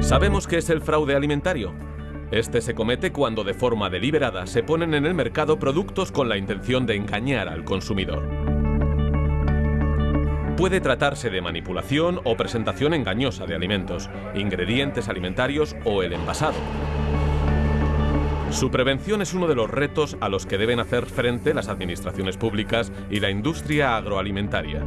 ¿Sabemos qué es el fraude alimentario? Este se comete cuando de forma deliberada se ponen en el mercado productos con la intención de engañar al consumidor. Puede tratarse de manipulación o presentación engañosa de alimentos, ingredientes alimentarios o el envasado. Su prevención es uno de los retos a los que deben hacer frente las administraciones públicas y la industria agroalimentaria.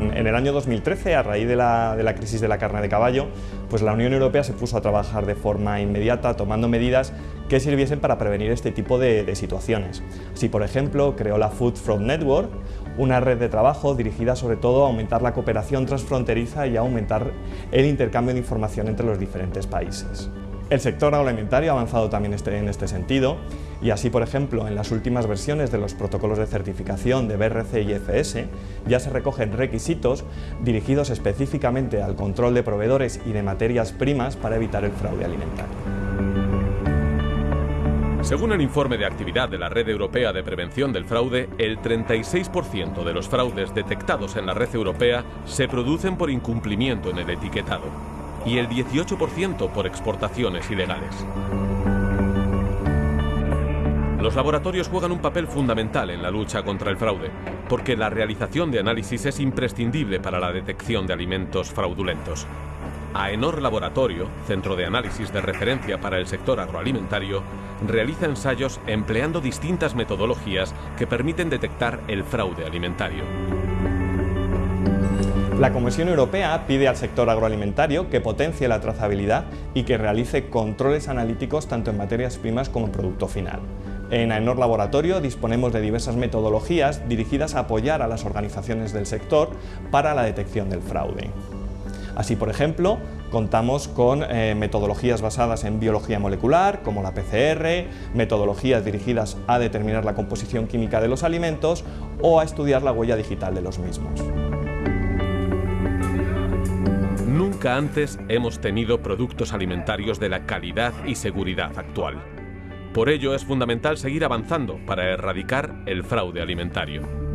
En el año 2013, a raíz de la, crisis de la carne de caballo, pues la Unión Europea se puso a trabajar de forma inmediata, tomando medidas que sirviesen para prevenir este tipo de, de situaciones. Así, por ejemplo, creó la Food Fraud Network, una red de trabajo dirigida sobre todo a aumentar la cooperación transfronteriza y a aumentar el intercambio de información entre los diferentes países. El sector agroalimentario ha avanzado también este, en este sentido y así, por ejemplo, en las últimas versiones de los protocolos de certificación de BRC y FS ya se recogen requisitos dirigidos específicamente al control de proveedores y de materias primas para evitar el fraude alimentario. Según el informe de actividad de la Red Europea de Prevención del Fraude, el 36% de los fraudes detectados en la red europea se producen por incumplimiento en el etiquetado y el 18% por exportaciones ilegales. Los laboratorios juegan un papel fundamental en la lucha contra el fraude, porque la realización de análisis es imprescindible para la detección de alimentos fraudulentos. AENOR Laboratorio, centro de análisis de referencia para el sector agroalimentario, realiza ensayos empleando distintas metodologías que permiten detectar el fraude alimentario. La Comisión Europea pide al sector agroalimentario que potencie la trazabilidad y que realice controles analíticos tanto en materias primas como en producto final. En AENOR Laboratorio disponemos de diversas metodologías dirigidas a apoyar a las organizaciones del sector para la detección del fraude. Así, por ejemplo, contamos con eh, metodologías basadas en biología molecular, como la PCR, metodologías dirigidas a determinar la composición química de los alimentos o a estudiar la huella digital de los mismos. Nunca antes hemos tenido productos alimentarios de la calidad y seguridad actual. Por ello es fundamental seguir avanzando para erradicar el fraude alimentario.